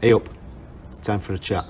Hey up, it's time for a chat.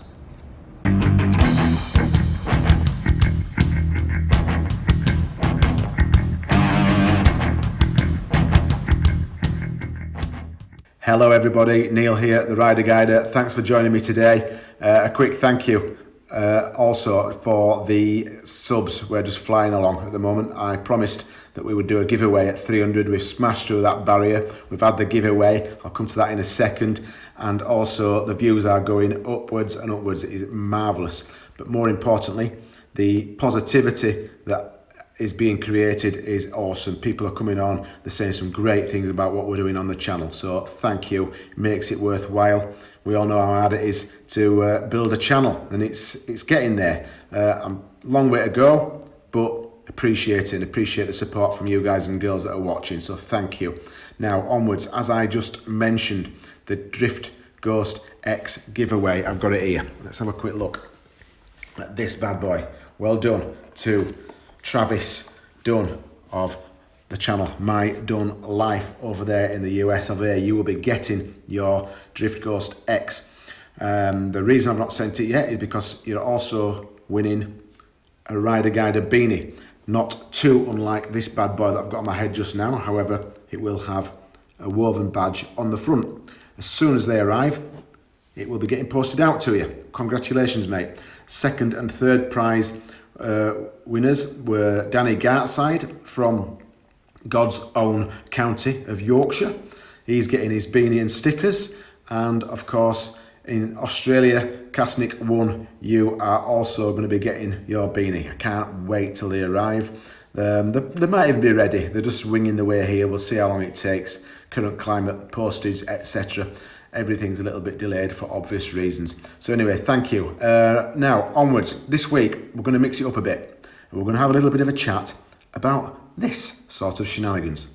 Hello everybody, Neil here, the Rider Guider. Thanks for joining me today. Uh, a quick thank you uh, also for the subs. We're just flying along at the moment. I promised that we would do a giveaway at 300. We've smashed through that barrier. We've had the giveaway. I'll come to that in a second. And also the views are going upwards and upwards. It is marvellous. But more importantly, the positivity that is being created is awesome. People are coming on, they're saying some great things about what we're doing on the channel. So thank you, it makes it worthwhile. We all know how hard it is to uh, build a channel and it's it's getting there. Uh, I'm long way to go, but appreciate it and appreciate the support from you guys and girls that are watching. So thank you. Now onwards, as I just mentioned, the Drift Ghost X giveaway, I've got it here. Let's have a quick look at this bad boy. Well done to Travis Dunn of the channel My Dunn Life over there in the US of A. You will be getting your Drift Ghost X. Um, the reason I've not sent it yet is because you're also winning a Rider Guider beanie. Not too unlike this bad boy that I've got on my head just now. However, it will have a woven badge on the front. As soon as they arrive, it will be getting posted out to you. Congratulations, mate. Second and third prize uh, winners were Danny Gartside from God's own county of Yorkshire. He's getting his beanie and stickers. And of course, in Australia, Kasnik won. You are also going to be getting your beanie. I can't wait till they arrive. Um, they, they might even be ready. They're just winging the way here. We'll see how long it takes. Current climate, postage, etc everything's a little bit delayed for obvious reasons. So anyway, thank you. Uh, now, onwards. This week, we're going to mix it up a bit. We're going to have a little bit of a chat about this sort of shenanigans.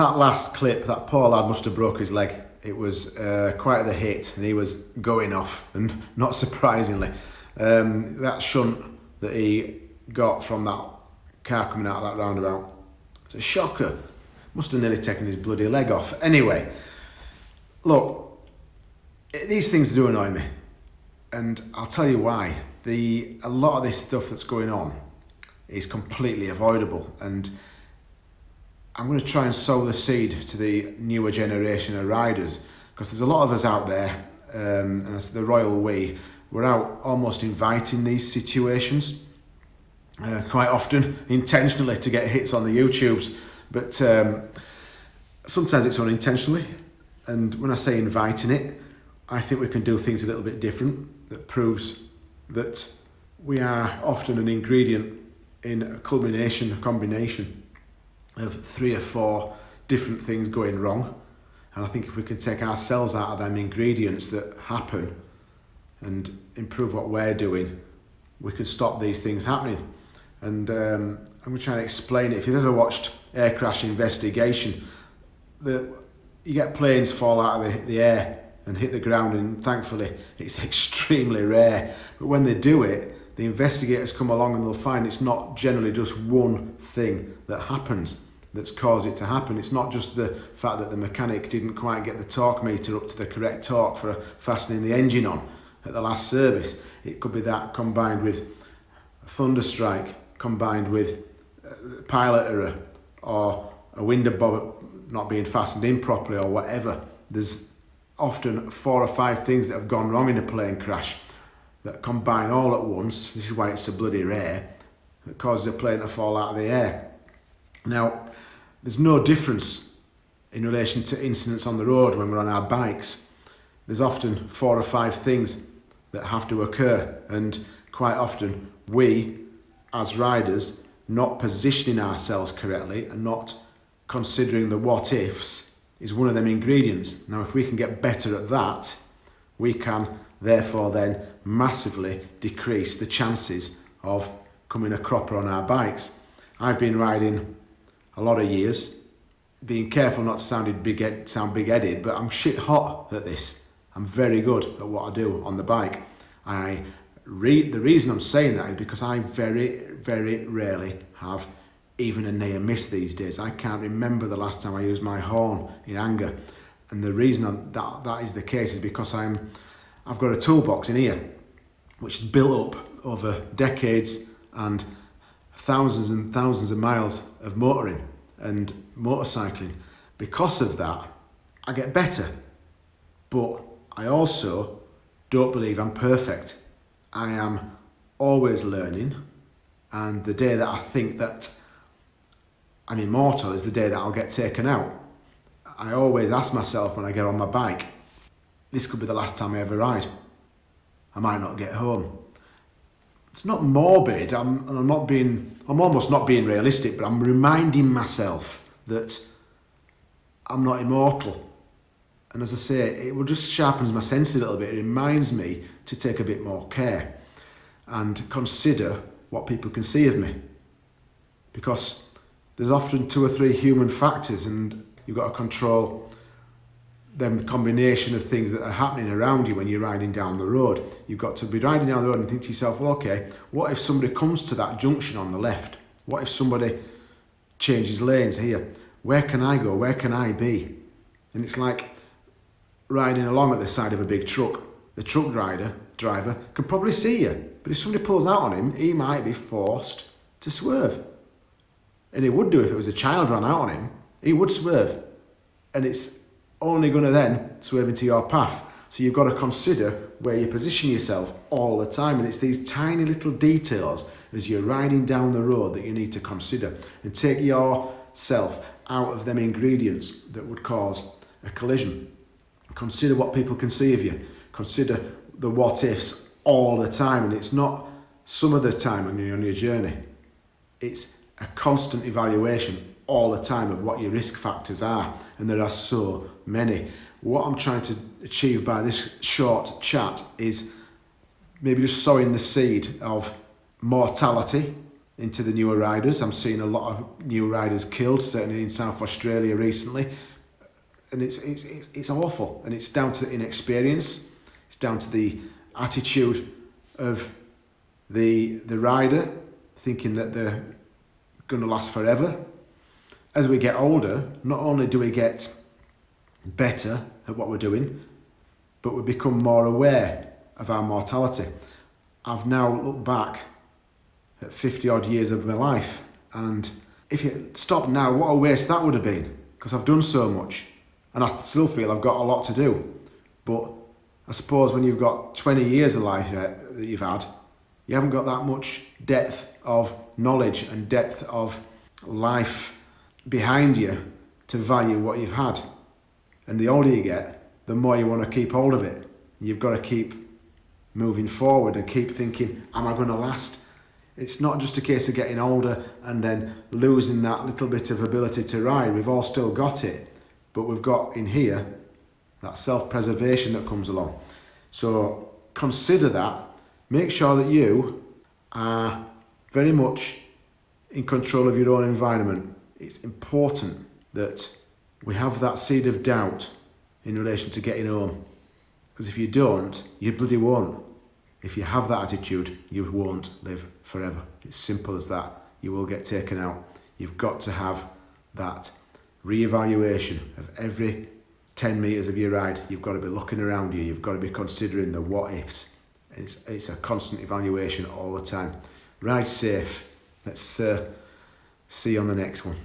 That last clip, that poor lad must have broke his leg. It was uh, quite the hit and he was going off and not surprisingly. Um, that shunt that he got from that car coming out of that roundabout, it's a shocker. Must have nearly taken his bloody leg off. Anyway, look, these things do annoy me. And I'll tell you why. The, a lot of this stuff that's going on is completely avoidable. And I'm going to try and sow the seed to the newer generation of riders because there's a lot of us out there, um, and that's the royal we, we're out almost inviting these situations uh, quite often intentionally to get hits on the YouTubes, but um, sometimes it's unintentionally. And when I say inviting it, I think we can do things a little bit different that proves that we are often an ingredient in a culmination, a combination of three or four different things going wrong. And I think if we can take ourselves out of them ingredients that happen and improve what we're doing, we can stop these things happening. And um, I'm going to try and explain it. If you've ever watched Air Crash Investigation, the, you get planes fall out of the, the air and hit the ground and thankfully it's extremely rare. But when they do it, the investigators come along and they'll find it's not generally just one thing that happens that's caused it to happen. It's not just the fact that the mechanic didn't quite get the torque meter up to the correct torque for fastening the engine on at the last service. It could be that combined with thunder strike, combined with uh, pilot error or a window bob not being fastened in properly or whatever. There's often four or five things that have gone wrong in a plane crash that combine all at once, this is why it's so bloody rare, that causes a plane to fall out of the air. Now, there's no difference in relation to incidents on the road when we're on our bikes. There's often four or five things that have to occur and quite often we as riders not positioning ourselves correctly and not considering the what ifs is one of them ingredients. Now if we can get better at that we can therefore then massively decrease the chances of coming a cropper on our bikes. I've been riding a lot of years, being careful not to sound big, sound big-headed, but I'm shit hot at this. I'm very good at what I do on the bike. I re the reason I'm saying that is because I very, very rarely have even a near miss these days. I can't remember the last time I used my horn in anger. And the reason I'm, that that is the case is because I'm, I've got a toolbox in here, which is built up over decades and thousands and thousands of miles of motoring and motorcycling. Because of that, I get better. But I also don't believe I'm perfect. I am always learning and the day that I think that I'm immortal is the day that I'll get taken out. I always ask myself when I get on my bike, this could be the last time I ever ride. I might not get home. It's not morbid, I'm, I'm not being, I'm almost not being realistic, but I'm reminding myself that I'm not immortal. And as I say, it will just sharpens my sense a little bit. It reminds me to take a bit more care and consider what people can see of me. Because there's often two or three human factors and you've got to control them combination of things that are happening around you when you're riding down the road. You've got to be riding down the road and think to yourself, well, okay, what if somebody comes to that junction on the left? What if somebody changes lanes here? Where can I go? Where can I be? And it's like riding along at the side of a big truck. The truck rider, driver, can probably see you. But if somebody pulls out on him, he might be forced to swerve. And he would do if it was a child ran out on him. He would swerve. And it's only going to then swerve into your path. So you've got to consider where you position yourself all the time. And it's these tiny little details as you're riding down the road that you need to consider and take yourself out of them ingredients that would cause a collision. Consider what people can see of you. Consider the what ifs all the time. And it's not some of the time on your journey. It's a constant evaluation all the time of what your risk factors are and there are so many. What I'm trying to achieve by this short chat is maybe just sowing the seed of mortality into the newer riders. I'm seeing a lot of new riders killed, certainly in South Australia recently. And it's, it's, it's, it's awful and it's down to inexperience. It's down to the attitude of the, the rider thinking that they're going to last forever as we get older, not only do we get better at what we're doing, but we become more aware of our mortality. I've now looked back at 50 odd years of my life and if you stopped now, what a waste that would have been because I've done so much and I still feel I've got a lot to do. But I suppose when you've got 20 years of life uh, that you've had, you haven't got that much depth of knowledge and depth of life behind you to value what you've had. And the older you get, the more you want to keep hold of it. You've got to keep moving forward and keep thinking, am I going to last? It's not just a case of getting older and then losing that little bit of ability to ride. We've all still got it, but we've got in here that self-preservation that comes along. So consider that. Make sure that you are very much in control of your own environment it's important that we have that seed of doubt in relation to getting home. Because if you don't, you bloody won't. If you have that attitude, you won't live forever. It's simple as that. You will get taken out. You've got to have that re-evaluation of every 10 metres of your ride. You've got to be looking around you. You've got to be considering the what ifs. It's, it's a constant evaluation all the time. Ride safe. Let's uh, see you on the next one.